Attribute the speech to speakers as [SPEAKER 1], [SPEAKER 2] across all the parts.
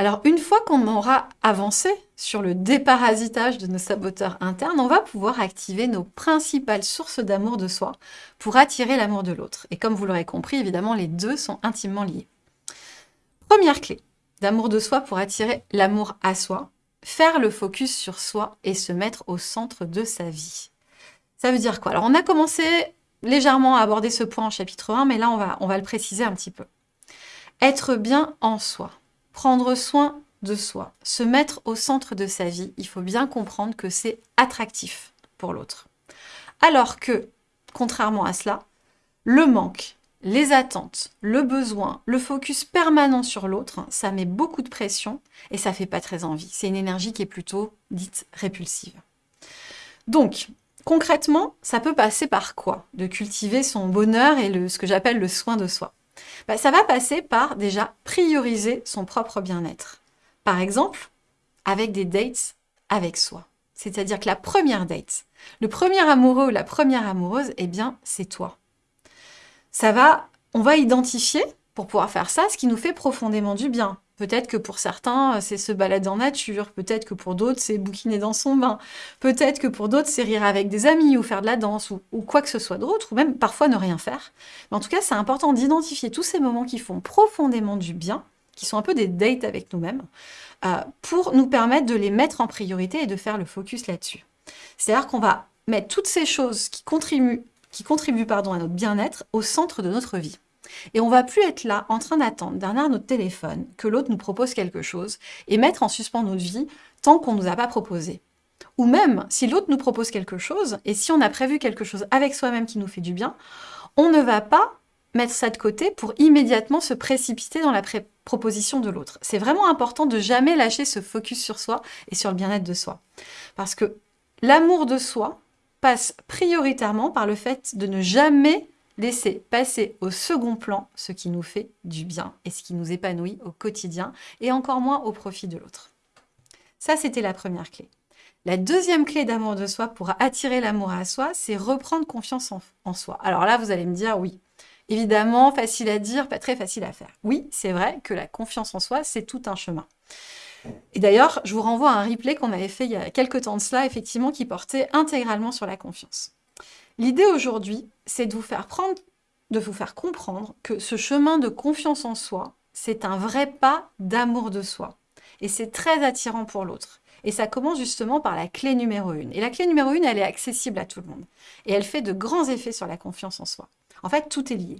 [SPEAKER 1] Alors, une fois qu'on aura avancé sur le déparasitage de nos saboteurs internes, on va pouvoir activer nos principales sources d'amour de soi pour attirer l'amour de l'autre. Et comme vous l'aurez compris, évidemment, les deux sont intimement liés. Première clé d'amour de soi pour attirer l'amour à soi, faire le focus sur soi et se mettre au centre de sa vie. Ça veut dire quoi? Alors, on a commencé légèrement à aborder ce point en chapitre 1, mais là, on va, on va le préciser un petit peu. Être bien en soi prendre soin de soi, se mettre au centre de sa vie, il faut bien comprendre que c'est attractif pour l'autre. Alors que, contrairement à cela, le manque, les attentes, le besoin, le focus permanent sur l'autre, ça met beaucoup de pression et ça fait pas très envie. C'est une énergie qui est plutôt dite répulsive. Donc, concrètement, ça peut passer par quoi? De cultiver son bonheur et ce que j'appelle le soin de soi. Bah, ça va passer par déjà prioriser son propre bien-être. Par exemple, avec des dates avec soi. C'est-à-dire que la première date, le premier amoureux ou la première amoureuse, eh bien, c'est toi. Ça va, on va identifier, pour pouvoir faire ça, ce qui nous fait profondément du bien. Peut-être que pour certains, euh, c'est se balader en nature. Peut-être que pour d'autres, c'est bouquiner dans son bain. Peut-être que pour d'autres, c'est rire avec des amis ou faire de la danse ou, quoi que ce soit d'autre, ou même parfois ne rien faire. Mais en tout cas, c'est important d'identifier tous ces moments qui font profondément du bien, qui sont un peu des dates avec nous-mêmes, euh, pour nous permettre de les mettre en priorité et de faire le focus là-dessus. C'est-à-dire qu'on va mettre toutes ces choses qui contribuent, qui contribuent pardon, à notre bien-être au centre de notre vie. Et on va plus être là en train d'attendre derrière notre téléphone que l'autre nous propose quelque chose et mettre en suspens notre vie tant qu'on ne nous a pas proposé. Ou même, si l'autre nous propose quelque chose, et si on a prévu quelque chose avec soi-même qui nous fait du bien, on ne va pas mettre ça de côté pour immédiatement se précipiter dans la proposition de l'autre. C'est vraiment important de jamais lâcher ce focus sur soi et sur le bien-être de soi. Parce que l'amour de soi passe prioritairement par le fait de ne jamais laisser passer au second plan ce qui nous fait du bien et ce qui nous épanouit au quotidien et encore moins au profit de l'autre. Ça, c'était la première clé. La deuxième clé d'amour de soi pour attirer l'amour à soi, c'est reprendre confiance en, soi. Alors là, vous allez me dire oui. Évidemment, facile à dire, pas très facile à faire. Oui, c'est vrai que la confiance en soi, c'est tout un chemin. Et d'ailleurs, je vous renvoie à un replay qu'on avait fait il y a quelques temps de cela, effectivement, qui portait intégralement sur la confiance. L'idée aujourd'hui, c'est de vous faire prendre, de vous faire comprendre que ce chemin de confiance en soi, c'est un vrai pas d'amour de soi. Et c'est très attirant pour l'autre. Et ça commence justement par la clé numéro 1. Et la clé numéro 1, elle est accessible à tout le monde. Et elle fait de grands effets sur la confiance en soi. En fait, tout est lié.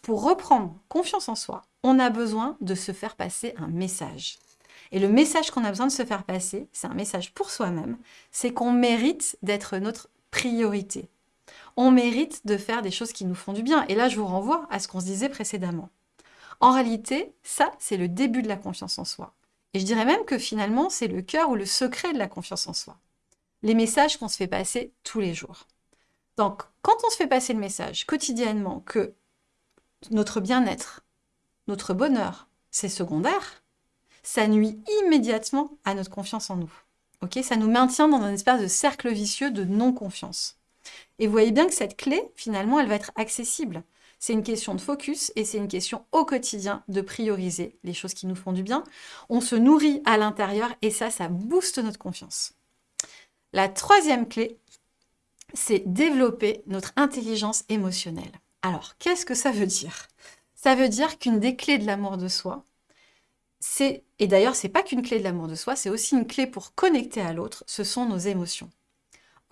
[SPEAKER 1] Pour reprendre confiance en soi, on a besoin de se faire passer un message. Et le message qu'on a besoin de se faire passer, c'est un message pour soi-même, c'est qu'on mérite d'être notre priorité, on mérite de faire des choses qui nous font du bien. Et là, je vous renvoie à ce qu'on se disait précédemment. En réalité, ça, c'est le début de la confiance en soi. Et je dirais même que finalement, c'est le cœur ou le secret de la confiance en soi. Les messages qu'on se fait passer tous les jours. Donc, quand on se fait passer le message quotidiennement que notre bien-être, notre bonheur, c'est secondaire, ça nuit immédiatement à notre confiance en nous. Ça nous maintient dans un espèce de cercle vicieux de non-confiance. Et vous voyez bien que cette clé, finalement, elle va être accessible. C'est une question de focus et c'est une question au quotidien de prioriser les choses qui nous font du bien. On se nourrit à l'intérieur et ça, ça booste notre confiance. La troisième clé, c'est développer notre intelligence émotionnelle. Alors, qu'est-ce que ça veut dire? Ça veut dire qu'une des clés de l'amour de soi, c'est, et d'ailleurs, c'est pas qu'une clé de l'amour de soi, c'est aussi une clé pour connecter à l'autre, ce sont nos émotions.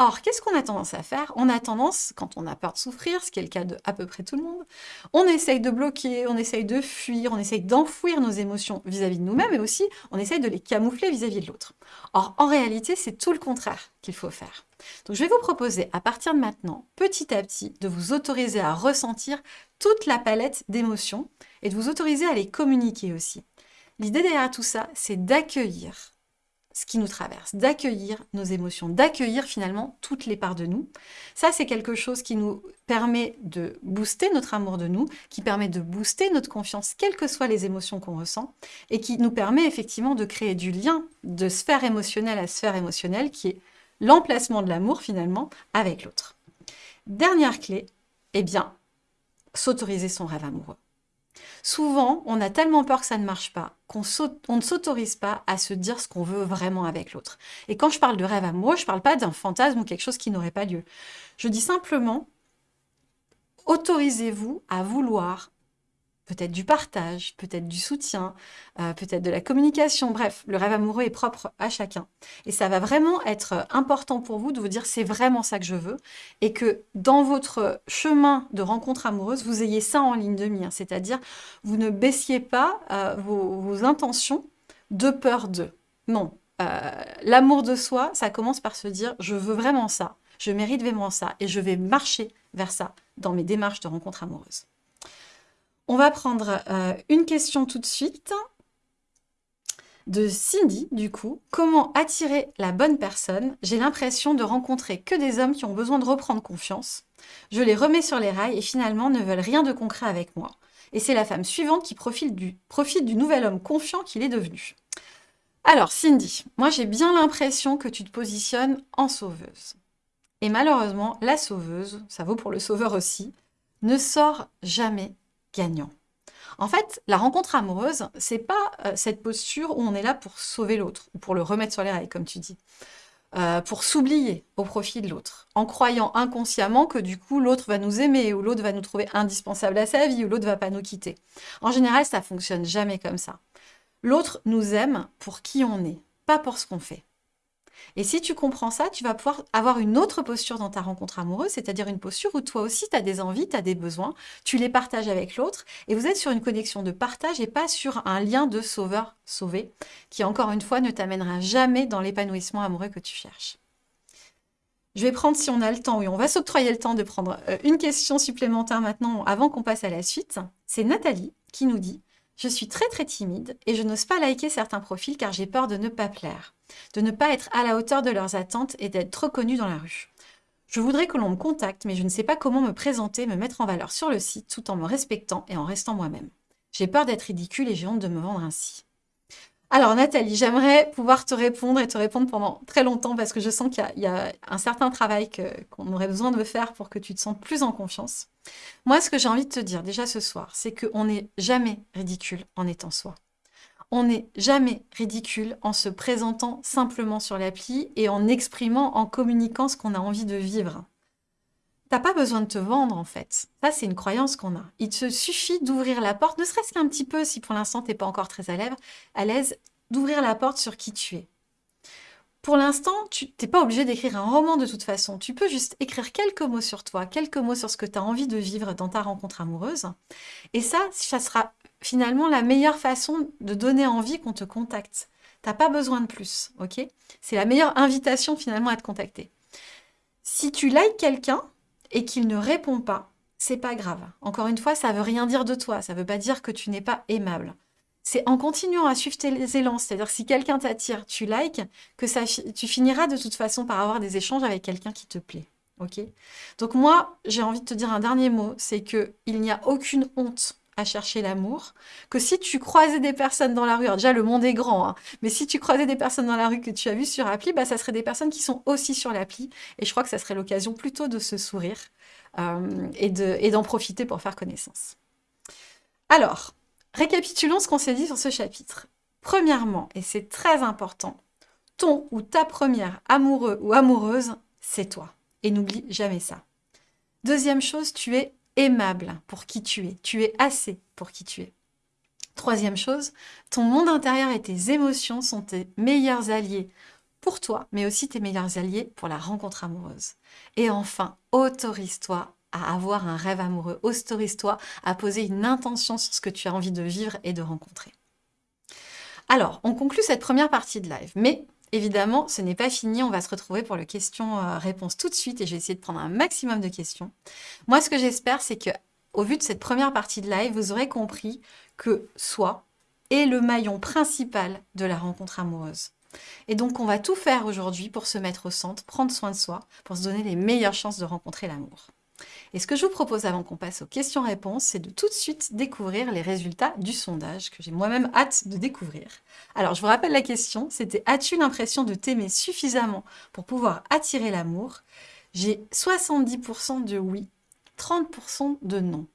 [SPEAKER 1] Or, qu'est-ce qu'on a tendance à faire? On a tendance, quand on a peur de souffrir, ce qui est le cas de à peu près tout le monde, on essaye de bloquer, on essaye de fuir, on essaye d'enfouir nos émotions vis-à-vis de nous-mêmes, et aussi on essaye de les camoufler vis-à-vis de l'autre. Or, en réalité, c'est tout le contraire qu'il faut faire. Donc, je vais vous proposer, à partir de maintenant, petit à petit, de vous autoriser à ressentir toute la palette d'émotions et de vous autoriser à les communiquer aussi. L'idée derrière tout ça, c'est d'accueillir ce qui nous traverse, d'accueillir nos émotions, d'accueillir finalement toutes les parts de nous. Ça, c'est quelque chose qui nous permet de booster notre amour de nous, qui permet de booster notre confiance, quelles que soient les émotions qu'on ressent, et qui nous permet effectivement de créer du lien de sphère émotionnelle à sphère émotionnelle, qui est l'emplacement de l'amour finalement avec l'autre. Dernière clé, eh bien, s'autoriser son rêve amoureux. Souvent, on a tellement peur que ça ne marche pas qu'on ne s'autorise pas à se dire ce qu'on veut vraiment avec l'autre. Et quand je parle de rêve amoureux, je ne parle pas d'un fantasme ou quelque chose qui n'aurait pas lieu. Je dis simplement, autorisez-vous à vouloir peut-être du partage, peut-être du soutien, euh, peut-être de la communication. Bref, le rêve amoureux est propre à chacun. Et ça va vraiment être important pour vous de vous dire c'est vraiment ça que je veux et que dans votre chemin de rencontre amoureuse, vous ayez ça en ligne de mire. C'est-à-dire, vous ne baissiez pas euh, vos, intentions de peur de. Non. Euh, l'amour de soi, ça commence par se dire je veux vraiment ça, je mérite vraiment ça et je vais marcher vers ça dans mes démarches de rencontre amoureuse. On va prendre euh, une question tout de suite de Cindy, du coup. Comment attirer la bonne personne? J'ai l'impression de rencontrer que des hommes qui ont besoin de reprendre confiance. Je les remets sur les rails et finalement ne veulent rien de concret avec moi. Et c'est la femme suivante qui profite du, profite du nouvel homme confiant qu'il est devenu. Alors, Cindy, moi j'ai bien l'impression que tu te positionnes en sauveuse. Et malheureusement, la sauveuse, ça vaut pour le sauveur aussi, ne sort jamais En fait, la rencontre amoureuse, c'est pas euh, cette posture où on est là pour sauver l'autre, ou pour le remettre sur les rails, comme tu dis. Euh, pour s'oublier au profit de l'autre, en croyant inconsciemment que du coup l'autre va nous aimer, ou l'autre va nous trouver indispensable à sa vie, ou l'autre va pas nous quitter. En général, ça fonctionne jamais comme ça. L'autre nous aime pour qui on est, pas pour ce qu'on fait. Et si tu comprends ça, tu vas pouvoir avoir une autre posture dans ta rencontre amoureuse, c'est-à-dire une posture où toi aussi, tu as des envies, tu as des besoins, tu les partages avec l'autre, et vous êtes sur une connexion de partage et pas sur un lien de sauveur-sauvé, qui encore une fois ne t'amènera jamais dans l'épanouissement amoureux que tu cherches. Je vais prendre, si on a le temps, oui, on va s'octroyer le temps de prendre euh, une question supplémentaire maintenant avant qu'on passe à la suite. C'est Nathalie qui nous dit je suis très très timide et je n'ose pas liker certains profils car j'ai peur de ne pas plaire, de ne pas être à la hauteur de leurs attentes et d'être reconnue dans la rue. Je voudrais que l'on me contacte, mais je ne sais pas comment me présenter, me mettre en valeur sur le site tout en me respectant et en restant moi-même. J'ai peur d'être ridicule et j'ai honte de me vendre ainsi. Alors Nathalie, j'aimerais pouvoir te répondre et te répondre pendant très longtemps parce que je sens qu'il y, a un certain travail qu'on aurait besoin de faire pour que tu te sentes plus en confiance. Moi, ce que j'ai envie de te dire déjà ce soir, c'est qu'on n'est jamais ridicule en étant soi. On n'est jamais ridicule en se présentant simplement sur l'appli et en exprimant, en communiquant ce qu'on a envie de vivre. T'as pas besoin de te vendre en fait. Ça, c'est une croyance qu'on a. Il te suffit d'ouvrir la porte, ne serait-ce qu'un petit peu, si pour l'instant t'es pas encore très à l'aise, d'ouvrir la porte sur qui tu es. Pour l'instant, tu n'es pas obligé d'écrire un roman de toute façon. Tu peux juste écrire quelques mots sur toi, quelques mots sur ce que tu as envie de vivre dans ta rencontre amoureuse. Et ça, ça sera finalement la meilleure façon de donner envie qu'on te contacte. T'as pas besoin de plus, ok? C'est la meilleure invitation finalement à te contacter. Si tu likes quelqu'un, et qu'il ne répond pas, c'est pas grave. Encore une fois, ça veut rien dire de toi, ça veut pas dire que tu n'es pas aimable. C'est en continuant à suivre tes élans, c'est-à-dire si quelqu'un t'attire, tu likes, que ça, tu finiras de toute façon par avoir des échanges avec quelqu'un qui te plaît. Ok? Donc moi, j'ai envie de te dire un dernier mot, c'est que il n'y a aucune honte à chercher l'amour, que si tu croisais des personnes dans la rue, déjà le monde est grand, hein, mais si tu croisais des personnes dans la rue que tu as vues sur appli, bah, ça serait des personnes qui sont aussi sur l'appli, et je crois que ça serait l'occasion plutôt de se sourire euh, et d'en profiter pour faire connaissance. Alors, récapitulons ce qu'on s'est dit sur ce chapitre. Premièrement, et c'est très important, ton ou ta première amoureux ou amoureuse, c'est toi. Et n'oublie jamais ça. Deuxième chose, tu es aimable pour qui tu es. Tu es assez pour qui tu es. Troisième chose, ton monde intérieur et tes émotions sont tes meilleurs alliés pour toi, mais aussi tes meilleurs alliés pour la rencontre amoureuse. Et enfin, autorise-toi à avoir un rêve amoureux. Autorise-toi à poser une intention sur ce que tu as envie de vivre et de rencontrer. Alors, on conclut cette première partie de live, mais Évidemment, ce n'est pas fini, on va se retrouver pour le question-réponse tout de suite et je vais essayer de prendre un maximum de questions. Moi, ce que j'espère, c'est que au vu de cette première partie de live, vous aurez compris que soi est le maillon principal de la rencontre amoureuse. Et donc, on va tout faire aujourd'hui pour se mettre au centre, prendre soin de soi, pour se donner les meilleures chances de rencontrer l'amour. Et ce que je vous propose avant qu'on passe aux questions-réponses, c'est de tout de suite découvrir les résultats du sondage que j'ai moi-même hâte de découvrir. Alors, je vous rappelle la question, c'était « As-tu l'impression de t'aimer suffisamment pour pouvoir attirer l'amour ?» J'ai 70% de oui, 30% de non.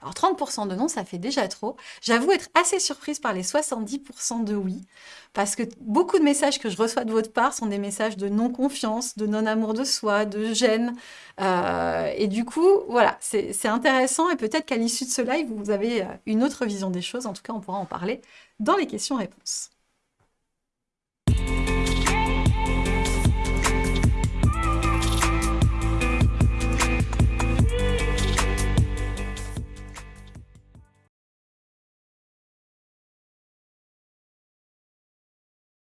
[SPEAKER 1] Alors 30% de non, ça fait déjà trop. J'avoue être assez surprise par les 70% de oui, parce que beaucoup de messages que je reçois de votre part sont des messages de non-confiance, de non-amour de soi, de gêne. Euh, et du coup, voilà, c'est intéressant et peut-être qu'à l'issue de ce live, vous avez euh, une autre vision des choses. En tout cas, on pourra en parler dans les questions-réponses.